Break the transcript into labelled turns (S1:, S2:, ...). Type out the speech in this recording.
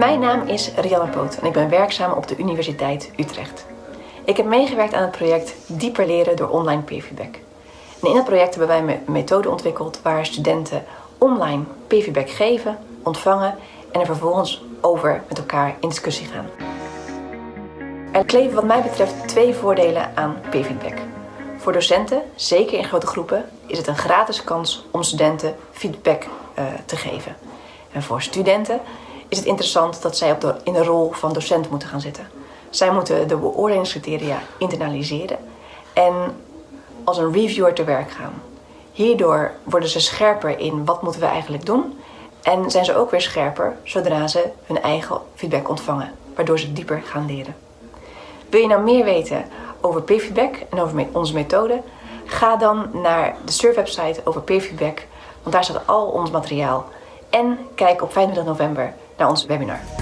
S1: Mijn naam is Rianne Poot en ik ben werkzaam op de Universiteit Utrecht. Ik heb meegewerkt aan het project Dieper leren door online peerfeedback. En in het project hebben wij een methode ontwikkeld waar studenten online peerfeedback geven, ontvangen en er vervolgens over met elkaar in discussie gaan. Er kleven wat mij betreft twee voordelen aan peerfeedback. Voor docenten, zeker in grote groepen, is het een gratis kans om studenten feedback uh, te geven. En voor studenten is het interessant dat zij op in de rol van docent moeten gaan zitten. Zij moeten de beoordelingscriteria internaliseren en als een reviewer te werk gaan. Hierdoor worden ze scherper in wat moeten we eigenlijk doen en zijn ze ook weer scherper zodra ze hun eigen feedback ontvangen, waardoor ze dieper gaan leren. Wil je nou meer weten over peerfeedback en over onze methode? Ga dan naar de surfwebsite over peerfeedback, want daar staat al ons materiaal. En kijk op 25 november naar ons webinar.